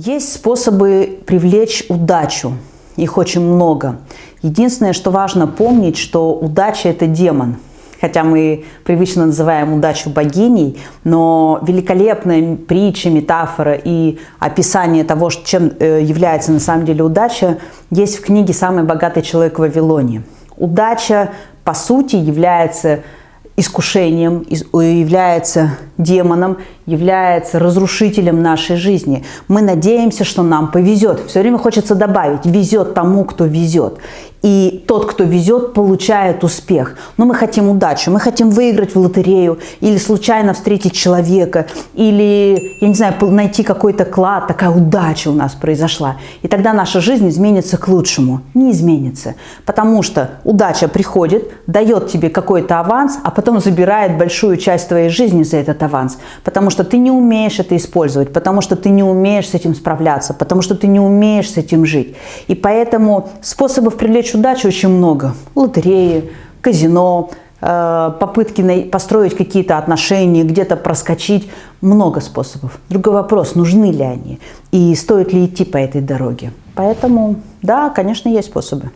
Есть способы привлечь удачу. Их очень много. Единственное, что важно помнить, что удача – это демон. Хотя мы привычно называем удачу богиней, но великолепная притча, метафора и описание того, чем э, является на самом деле удача, есть в книге «Самый богатый человек в Вавилоне». Удача, по сути, является искушением, является демоном, является разрушителем нашей жизни. Мы надеемся, что нам повезет. Все время хочется добавить, везет тому, кто везет. И тот, кто везет, получает успех. Но мы хотим удачу, мы хотим выиграть в лотерею, или случайно встретить человека, или, я не знаю, найти какой-то клад, такая удача у нас произошла. И тогда наша жизнь изменится к лучшему. Не изменится, потому что удача приходит, дает тебе какой-то аванс, а потом забирает большую часть твоей жизни за этот аванс. Потому что ты не умеешь это использовать, потому что ты не умеешь с этим справляться, потому что ты не умеешь с этим жить. И поэтому способов привлечь удачу очень много. Лотереи, казино, э, попытки построить какие-то отношения, где-то проскочить. Много способов. Другой вопрос, нужны ли они и стоит ли идти по этой дороге. Поэтому, да, конечно, есть способы.